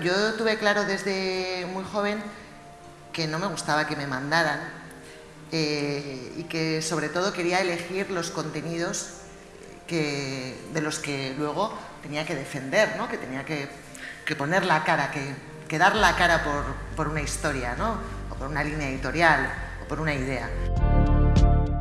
Yo tuve claro desde muy joven que no me gustaba que me mandaran eh, y que sobre todo quería elegir los contenidos que, de los que luego tenía que defender, ¿no? que tenía que, poner la cara, que, que dar la cara por, por una historia, ¿no? o por una línea editorial, o por una idea.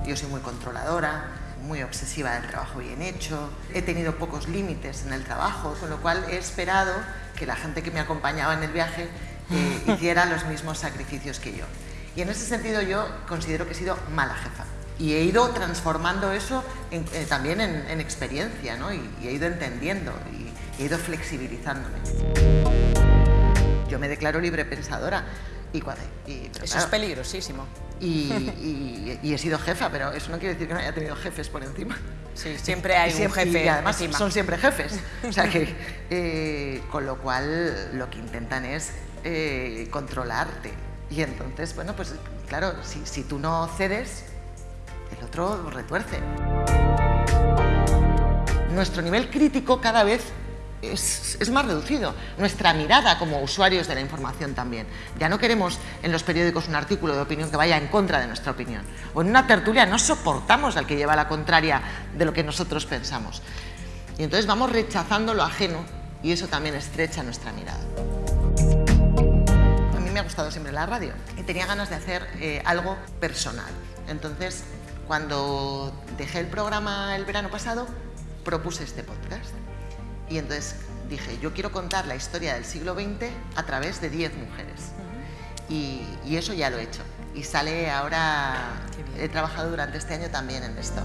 Yo soy muy controladora, muy obsesiva del trabajo bien hecho, he tenido pocos límites en el trabajo, con lo cual he esperado que la gente que me acompañaba en el viaje eh, hiciera los mismos sacrificios que yo. Y en ese sentido yo considero que he sido mala jefa. Y he ido transformando eso en, eh, también en, en experiencia, ¿no? Y, y, he ido entendiendo y he ido flexibilizándome. Yo me declaro libre pensadora. Y, y, eso claro, es peligrosísimo. Y, y, y, he sido jefa, pero eso no quiere decir que no haya tenido jefes por encima. Sí, siempre hay siempre, un jefe. Y además encima. son siempre jefes. O sea que, eh, con lo cual, lo que intentan es eh, controlarte. Y entonces, bueno, pues claro, si, si tú no cedes, el otro retuerce. Nuestro nivel crítico cada vez es, más reducido. Nuestra mirada como usuarios de la información también. Ya no queremos en los periódicos un artículo de opinión que vaya en contra de nuestra opinión. O en una tertulia no soportamos al que lleva la contraria de lo que nosotros pensamos. Y entonces vamos rechazando lo ajeno y eso también estrecha nuestra mirada. A mí me ha gustado siempre la radio y tenía ganas de hacer eh, algo personal. Entonces, cuando dejé el programa el verano pasado, propuse este podcast. Y entonces dije, yo quiero contar la historia del siglo XX a través de 10 mujeres. Uh -huh. y, y, eso ya lo he hecho. Y sale ahora, he trabajado durante este año también en esto.